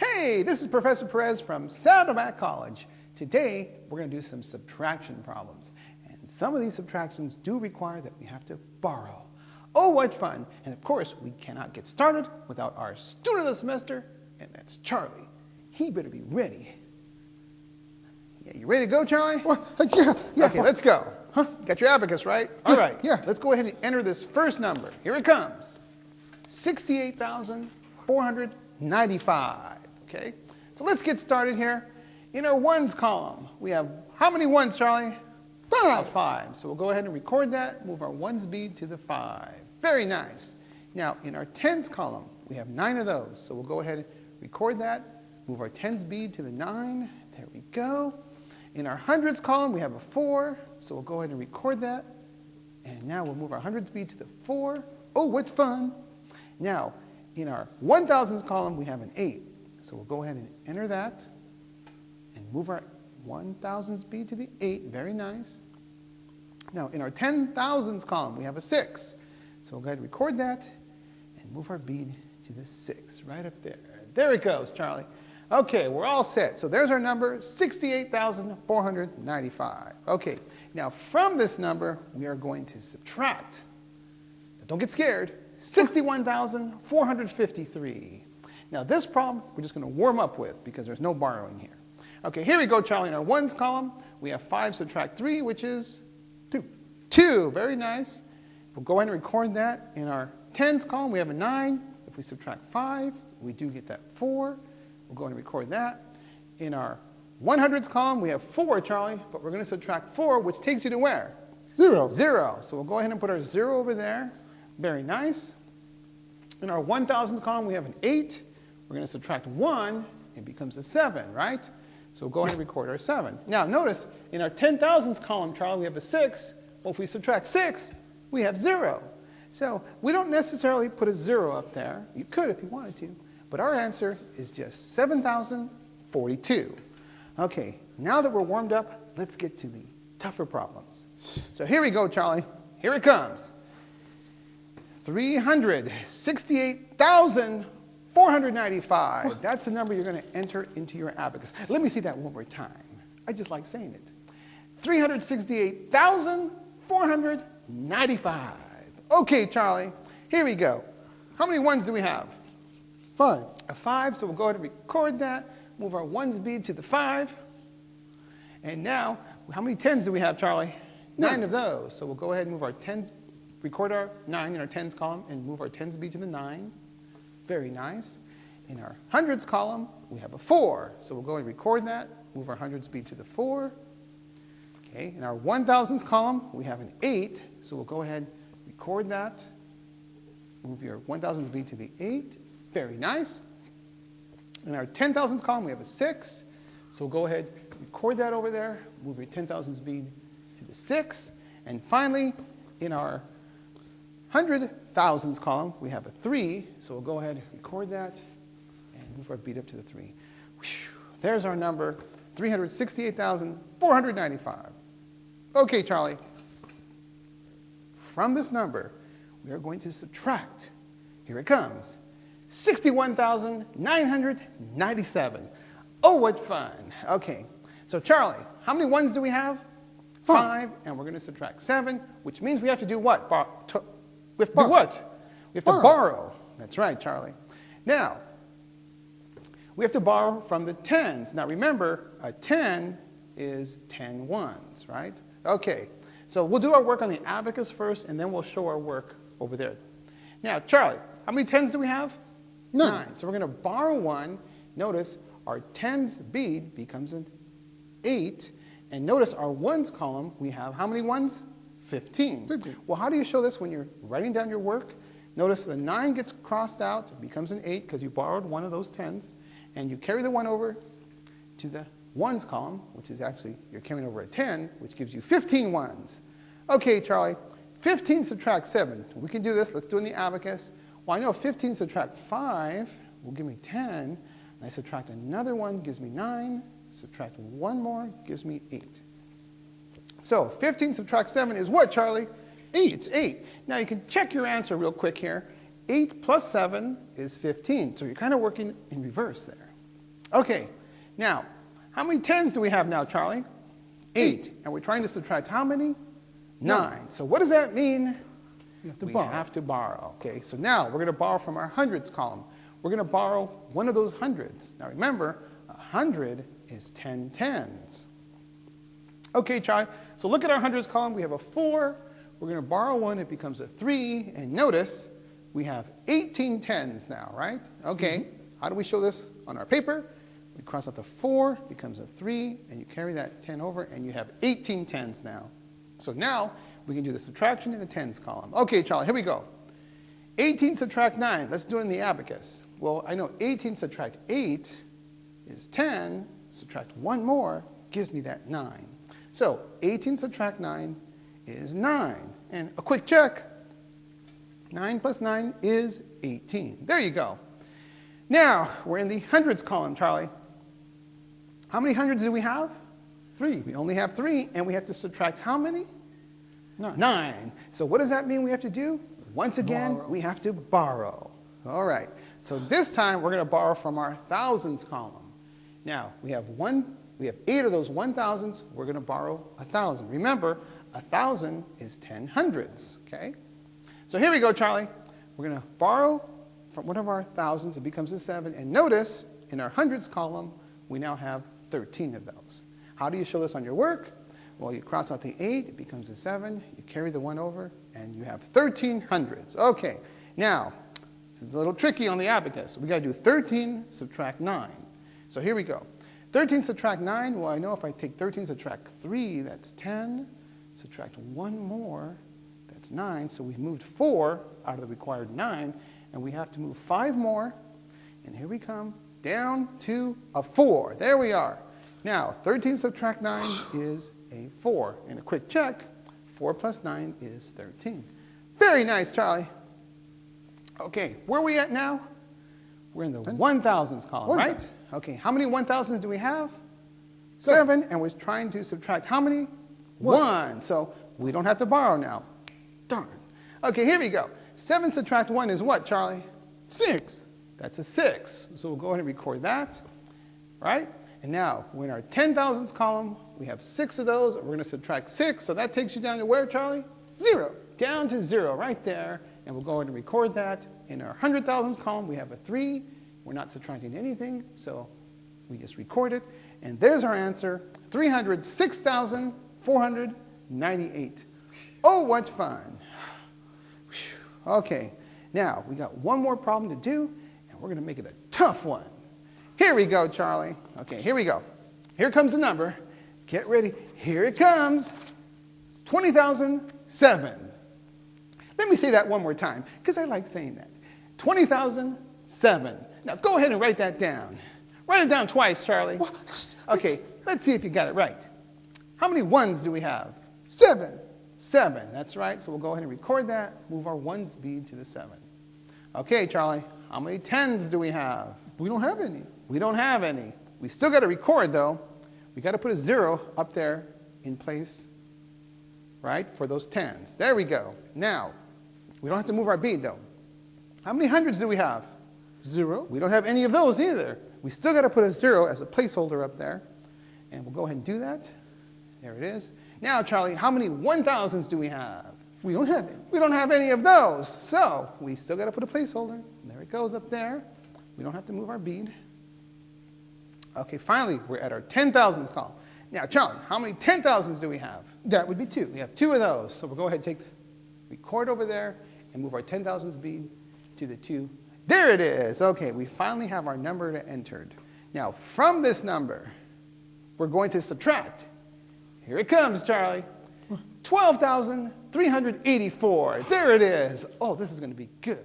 Hey, this is Professor Perez from Saddleback College. Today, we're going to do some subtraction problems. And some of these subtractions do require that we have to borrow. Oh, what fun! And of course, we cannot get started without our student of the semester, and that's Charlie. He better be ready. Yeah, you ready to go, Charlie? Well, uh, yeah, yeah. Okay, let's go. Huh? Got your abacus, right? All Yeah, right. yeah. Let's go ahead and enter this first number. Here it comes. 68,495. Okay? So let's get started here. In our ones column, we have how many ones, Charlie? Five. Five. So we'll go ahead and record that, move our ones bead to the five. Very nice. Now, in our tens column, we have nine of those. So we'll go ahead and record that, move our tens bead to the nine. There we go. In our hundreds column, we have a four. So we'll go ahead and record that. And now we'll move our hundreds bead to the four. Oh, what fun. Now, in our 1000s column, we have an eight. So we'll go ahead and enter that and move our 1000s bead to the 8. Very nice. Now, in our 10,000s column, we have a 6. So we'll go ahead and record that and move our bead to the 6, right up there. There it goes, Charlie. Okay, we're all set. So there's our number, 68,495. Okay, now from this number, we are going to subtract. Now, don't get scared. 61,453. Now this problem, we're just going to warm up with because there's no borrowing here. Okay, here we go, Charlie. In our ones column, we have 5 subtract 3, which is 2. 2, very nice. We'll go ahead and record that. In our tens column, we have a 9. If we subtract 5, we do get that 4. We'll go ahead and record that. In our 100s column, we have 4, Charlie, but we're going to subtract 4, which takes you to where? Zero. 0. So we'll go ahead and put our 0 over there. Very nice. In our 1000s column, we have an 8. We're going to subtract 1. It becomes a 7, right? So go ahead and record our 7. Now, notice, in our 10,000s column, Charlie, we have a 6. Well, if we subtract 6, we have 0. So we don't necessarily put a 0 up there. You could if you wanted to. But our answer is just 7,042. Okay, now that we're warmed up, let's get to the tougher problems. So here we go, Charlie. Here it comes. 368,495. That's the number you're going to enter into your abacus. Let me see that one more time. I just like saying it. 368,495. Okay, Charlie, here we go. How many ones do we have? Five. A 5, so we'll go ahead and record that. Move our ones bead to the 5. And now, how many 10s do we have, Charlie? Nine. Nine of those. So we'll go ahead and move our 10s, record our 9 in our 10s column and move our 10s bead to the 9. Very nice. In our hundreds column, we have a 4. So we'll go and record that, move our hundreds bead to the 4. Okay, in our 1000s column, we have an 8. So we'll go ahead, record that, move your 1000s bead to the 8. Very nice. In our 10,000s column, we have a 6. So we'll go ahead, record that over there, move your 10,000s bead to the 6. And finally, in our 100,000s column, we have a 3. So we'll go ahead, and record that, and move our bead up to the 3. Whew. There's our number, 368,495. Okay, Charlie. From this number, we are going to subtract. Here it comes. 61,997. Oh, what fun. Okay, so Charlie, how many ones do we have? Five, and we're going to subtract seven, which means we have to do what? We have to do what? We have to Borrow. borrow. That's right, Charlie. Now, we have to borrow from the tens. Now remember, a 10 is 10 ones, right? Okay, so we'll do our work on the abacus first, and then we'll show our work over there. Now, Charlie, how many tens do we have? Nine. So we're going to borrow one. Notice our tens bead becomes an 8. And notice our ones column, we have how many ones? 15. 15. Well, how do you show this when you're writing down your work? Notice the 9 gets crossed out, it becomes an 8 because you borrowed one of those 10s. And you carry the 1 over to the ones column, which is actually, you're carrying over a 10, which gives you 15 ones. Okay, Charlie, 15 subtract 7. We can do this. Let's do it in the abacus. Well, I know 15 subtract 5 will give me 10. And I subtract another one, gives me 9. Subtract one more, gives me 8. So 15 subtract 7 is what, Charlie? 8. It's 8. Now you can check your answer real quick here. 8 plus 7 is 15. So you're kind of working in reverse there. Okay, now, how many tens do we have now, Charlie? Eight. And we're trying to subtract how many? Nine. So what does that mean? You have to we borrow. have to borrow. Okay, so now we're going to borrow from our hundreds column. We're going to borrow one of those hundreds. Now remember, a hundred is 10 tens. Okay, Charlie, so look at our hundreds column. We have a four. We're going to borrow one. It becomes a three. And notice we have 18 tens now, right? Okay, mm-hmm. how do we show this on our paper? We cross out the four, becomes a three, and you carry that 10 over, and you have 18 tens now. So now we can do the subtraction in the tens column. Okay, Charlie, here we go. 18 subtract 9. Let's do it in the abacus. Well, I know 18 subtract 8 is 10. Subtract one more gives me that 9. So 18 subtract 9 is 9. And a quick check. 9 plus 9 is 18. There you go. Now, we're in the hundreds column, Charlie. How many hundreds do we have? Three. We only have three, and we have to subtract how many? Nine. Nine. So what does that mean we have to do? Once again, Borrow. we have to borrow. All right. So this time we're going to borrow from our thousands column. Now we have one. We have eight of those one thousands. We're going to borrow a thousand. Remember, a thousand is ten hundreds. Okay. So here we go, Charlie. We're going to borrow from one of our thousands. It becomes a seven. And notice in our hundreds column, we now have 13 of those. How do you show this on your work? Well, you cross out the 8, it becomes a 7, you carry the 1 over, and you have 13 hundreds. Okay, now, this is a little tricky on the abacus. we got to do 13 subtract 9. So here we go. 13 subtract 9, well, I know if I take 13 subtract 3, that's 10. Subtract 1 more, that's 9. So we've moved 4 out of the required 9, and we have to move 5 more, and here we come, down to a 4. There we are. Now, 13 subtract 9 is a 4. And a quick check, 4 plus 9 is 13. Very nice, Charlie. Okay, where are we at now? We're in the 1,000s column, One right? Okay, how many 1,000s do we have? Seven, and we're trying to subtract how many? One. One. So we don't have to borrow now. Darn. Okay, here we go. Seven subtract one is what, Charlie? Six. That's a 6. So we'll go ahead and record that, right? And now, we're in our 10,000s column. We have six of those. We're going to subtract 6. So that takes you down to where, Charlie? Zero. Down to 0 right there. And we'll go ahead and record that. In our 100,000s column, we have a 3. We're not subtracting anything, so we just record it. And there's our answer, 306,498. Oh, what fun. Okay, now we got one more problem to do, and we're going to make it a tough one. Here we go, Charlie. Okay, here we go. Here comes the number. Get ready. Here it comes. 20,007. Let me say that one more time, because I like saying that. 20,007. Now go ahead and write that down. Write it down twice, Charlie. What? Okay, let's see if you got it right. How many ones do we have? Seven. Seven, that's right. So we'll go ahead and record that, move our ones bead to the seven. Okay, Charlie, how many tens do we have? We don't have any. We don't have any. We still got to record, though. We got to put a zero up there in place, right, for those tens. There we go. Now, we don't have to move our bead, though. How many hundreds do we have? Zero. We don't have any of those either. We still got to put a zero as a placeholder up there. And we'll go ahead and do that. There it is. Now, Charlie, how many 1,000s do we have? We don't have any. We don't have any of those. So we still got to put a placeholder. There it goes up there. We don't have to move our bead. Okay, finally, we're at our 10,000s column. Now, Charlie, how many 10,000s do we have? That would be two. We have two of those. So we'll go ahead and take, the record over there, and move our 10,000s bead to the two. There it is. Okay, we finally have our number entered. Now, from this number, we're going to subtract. Here it comes, Charlie. 12,384. There it is. Oh, this is going to be good.